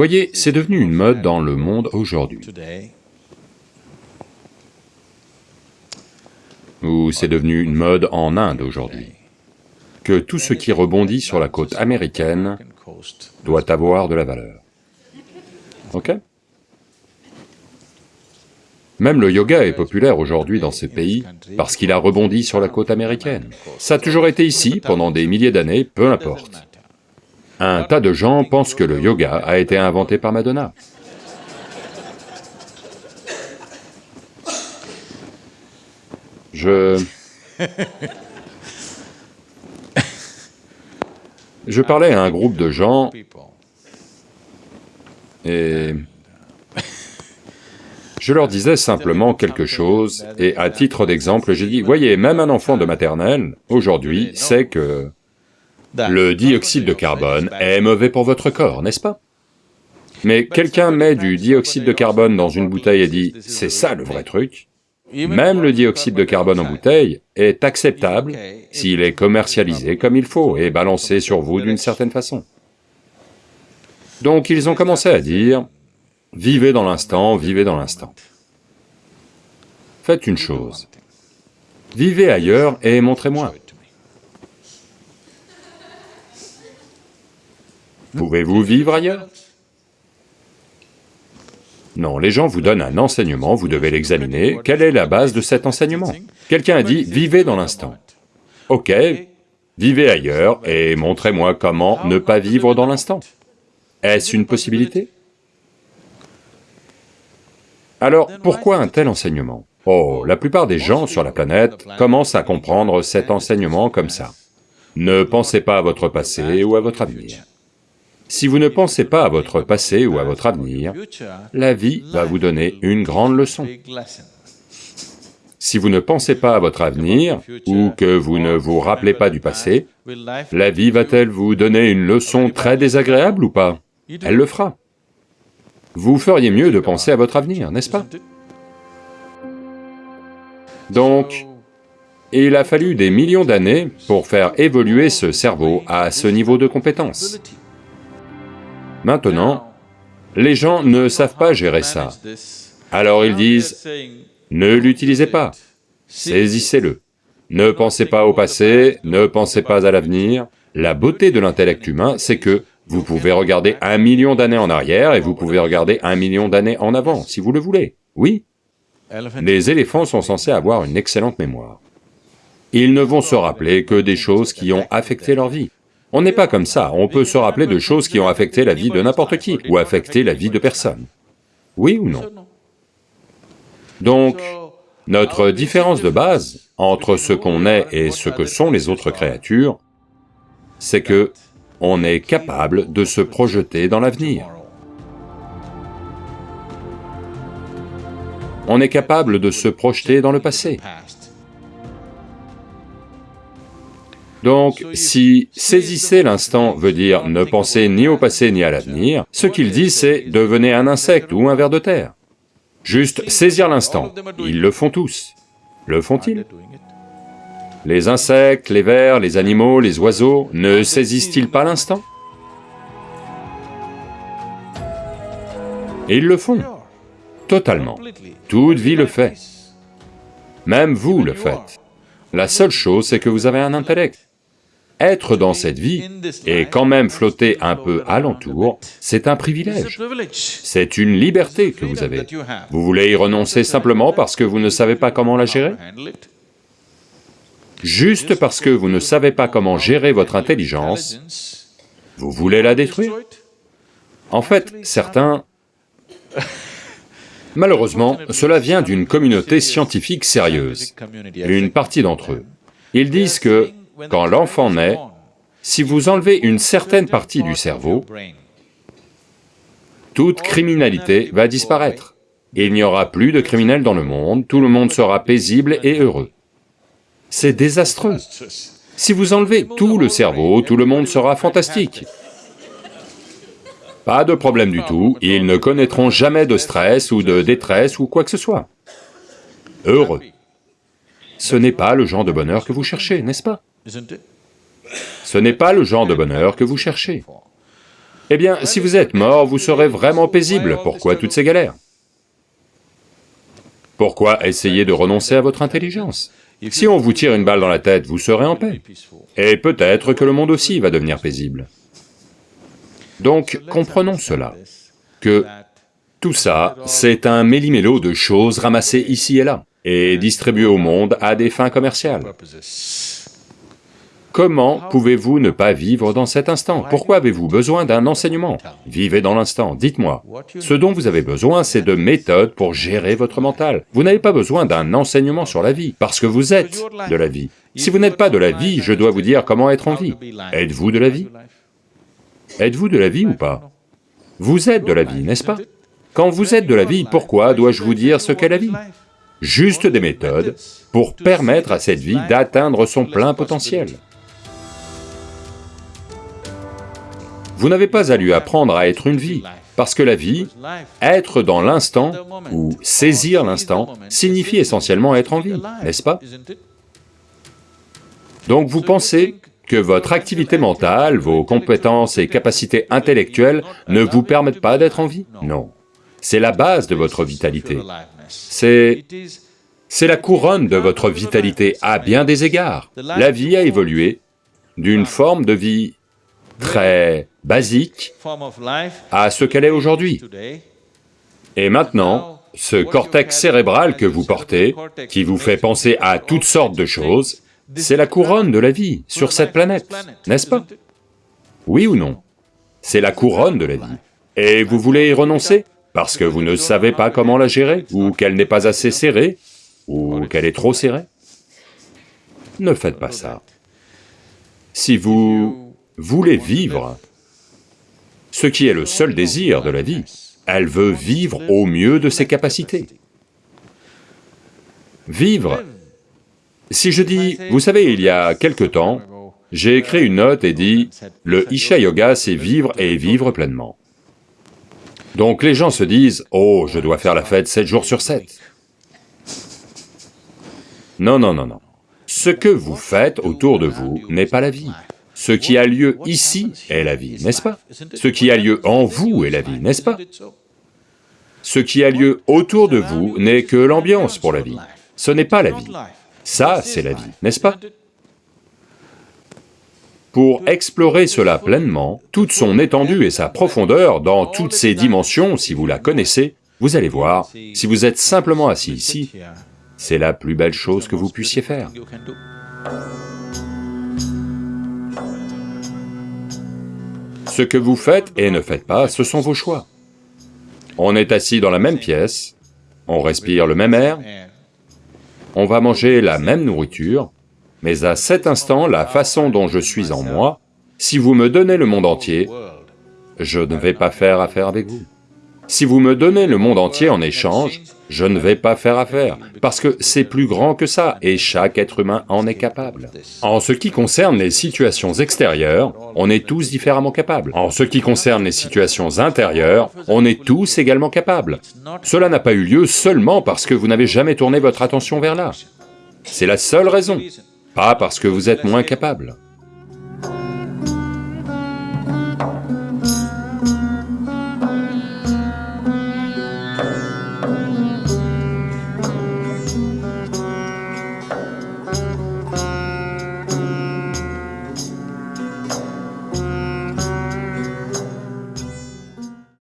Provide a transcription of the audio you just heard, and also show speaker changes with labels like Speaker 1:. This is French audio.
Speaker 1: Voyez, c'est devenu une mode dans le monde aujourd'hui, ou c'est devenu une mode en Inde aujourd'hui, que tout ce qui rebondit sur la côte américaine doit avoir de la valeur. Ok? Même le yoga est populaire aujourd'hui dans ces pays parce qu'il a rebondi sur la côte américaine. Ça a toujours été ici pendant des milliers d'années, peu importe. Un tas de gens pensent que le yoga a été inventé par Madonna. Je... Je parlais à un groupe de gens et je leur disais simplement quelque chose, et à titre d'exemple, j'ai dit, voyez, même un enfant de maternelle, aujourd'hui, sait que le dioxyde de carbone est mauvais pour votre corps, n'est-ce pas? Mais quelqu'un met du dioxyde de carbone dans une bouteille et dit, c'est ça le vrai truc, même le dioxyde de carbone en bouteille est acceptable s'il est commercialisé comme il faut et balancé sur vous d'une certaine façon. Donc ils ont commencé à dire, vivez dans l'instant, vivez dans l'instant. Faites une chose, vivez ailleurs et montrez-moi. Pouvez-vous vivre ailleurs? Non, les gens vous donnent un enseignement, vous devez l'examiner, quelle est la base de cet enseignement? Quelqu'un a dit, vivez dans l'instant. Ok, vivez ailleurs et montrez-moi comment ne pas vivre dans l'instant. Est-ce une possibilité? Alors, pourquoi un tel enseignement? Oh, la plupart des gens sur la planète commencent à comprendre cet enseignement comme ça. Ne pensez pas à votre passé ou à votre avenir. Si vous ne pensez pas à votre passé ou à votre avenir, la vie va vous donner une grande leçon. Si vous ne pensez pas à votre avenir, ou que vous ne vous rappelez pas du passé, la vie va-t-elle vous donner une leçon très désagréable ou pas? Elle le fera. Vous feriez mieux de penser à votre avenir, n'est-ce pas? Donc, il a fallu des millions d'années pour faire évoluer ce cerveau à ce niveau de compétence. Maintenant, les gens ne savent pas gérer ça. Alors ils disent, ne l'utilisez pas, saisissez-le. Ne pensez pas au passé, ne pensez pas à l'avenir. La beauté de l'intellect humain, c'est que vous pouvez regarder un million d'années en arrière et vous pouvez regarder un million d'années en avant, si vous le voulez. Oui, les éléphants sont censés avoir une excellente mémoire. Ils ne vont se rappeler que des choses qui ont affecté leur vie. On n'est pas comme ça, on peut se rappeler de choses qui ont affecté la vie de n'importe qui, ou affecté la vie de personne. Oui ou non? Donc, notre différence de base entre ce qu'on est et ce que sont les autres créatures, c'est que on est capable de se projeter dans l'avenir. On est capable de se projeter dans le passé. Donc, si saisissez l'instant veut dire ne pensez ni au passé ni à l'avenir, ce qu'il dit c'est devenez un insecte ou un ver de terre. Juste saisir l'instant, ils le font tous. Le font-ils? Les insectes, les vers, les animaux, les oiseaux, ne saisissent-ils pas l'instant? Et ils le font, totalement. Toute vie le fait. Même vous le faites. La seule chose, c'est que vous avez un intellect. Être dans cette vie et quand même flotter un peu alentour, c'est un privilège. C'est une liberté que vous avez. Vous voulez y renoncer simplement parce que vous ne savez pas comment la gérer? Juste parce que vous ne savez pas comment gérer votre intelligence, vous voulez la détruire? En fait, certains... Malheureusement, cela vient d'une communauté scientifique sérieuse, une partie d'entre eux. Ils disent que quand l'enfant naît, si vous enlevez une certaine partie du cerveau, toute criminalité va disparaître. Il n'y aura plus de criminels dans le monde, tout le monde sera paisible et heureux. C'est désastreux. Si vous enlevez tout le cerveau, tout le monde sera fantastique. Pas de problème du tout, ils ne connaîtront jamais de stress ou de détresse ou quoi que ce soit. Heureux. Ce n'est pas le genre de bonheur que vous cherchez, n'est-ce pas? Ce n'est pas le genre de bonheur que vous cherchez. Eh bien, si vous êtes mort, vous serez vraiment paisible, pourquoi toutes ces galères? Pourquoi essayer de renoncer à votre intelligence? Si on vous tire une balle dans la tête, vous serez en paix. Et peut-être que le monde aussi va devenir paisible. Donc, comprenons cela, que tout ça, c'est un méli-mélo de choses ramassées ici et là, et distribuées au monde à des fins commerciales. Comment pouvez-vous ne pas vivre dans cet instant? Pourquoi avez-vous besoin d'un enseignement? Vivez dans l'instant, dites-moi. Ce dont vous avez besoin, c'est de méthodes pour gérer votre mental. Vous n'avez pas besoin d'un enseignement sur la vie, parce que vous êtes de la vie. Si vous n'êtes pas de la vie, je dois vous dire comment être en vie. Êtes-vous de la vie? Êtes-vous de la vie ou pas? Vous êtes de la vie, n'est-ce pas? Quand vous êtes de la vie, pourquoi dois-je vous dire ce qu'est la vie? Juste des méthodes pour permettre à cette vie d'atteindre son plein potentiel. Vous n'avez pas à lui apprendre à être une vie, parce que la vie, être dans l'instant, ou saisir l'instant, signifie essentiellement être en vie, n'est-ce pas? Donc vous pensez que votre activité mentale, vos compétences et capacités intellectuelles ne vous permettent pas d'être en vie? Non. C'est la base de votre vitalité. C'est... c'est la couronne de votre vitalité à bien des égards. La vie a évolué d'une forme de vie très basique à ce qu'elle est aujourd'hui. Et maintenant, ce cortex cérébral que vous portez, qui vous fait penser à toutes sortes de choses, c'est la couronne de la vie sur cette planète, n'est-ce pas? Oui ou non? C'est la couronne de la vie. Et vous voulez y renoncer parce que vous ne savez pas comment la gérer, ou qu'elle n'est pas assez serrée, ou qu'elle est trop serrée? Ne faites pas ça. Si vous voulez vivre ce qui est le seul désir de la vie. Elle veut vivre au mieux de ses capacités. Vivre. Si je dis, vous savez, il y a quelque temps, j'ai écrit une note et dit, le Isha Yoga, c'est vivre et vivre pleinement. Donc les gens se disent, oh, je dois faire la fête sept jours sur sept. Non, non, non, non. Ce que vous faites autour de vous n'est pas la vie. Ce qui a lieu ici est la vie, n'est-ce pas? Ce qui a lieu en vous est la vie, n'est-ce pas? Ce qui a lieu autour de vous n'est que l'ambiance pour la vie. Ce n'est pas la vie. Ça, c'est la vie, n'est-ce pas? Pour explorer cela pleinement, toute son étendue et sa profondeur, dans toutes ses dimensions, si vous la connaissez, vous allez voir, si vous êtes simplement assis ici, c'est la plus belle chose que vous puissiez faire. Ce que vous faites et ne faites pas, ce sont vos choix. On est assis dans la même pièce, on respire le même air, on va manger la même nourriture, mais à cet instant, la façon dont je suis en moi, si vous me donnez le monde entier, je ne vais pas faire affaire avec vous. Si vous me donnez le monde entier en échange, je ne vais pas faire affaire, parce que c'est plus grand que ça, et chaque être humain en est capable. En ce qui concerne les situations extérieures, on est tous différemment capables. En ce qui concerne les situations intérieures, on est tous également capables. Cela n'a pas eu lieu seulement parce que vous n'avez jamais tourné votre attention vers là. C'est la seule raison, pas parce que vous êtes moins capable.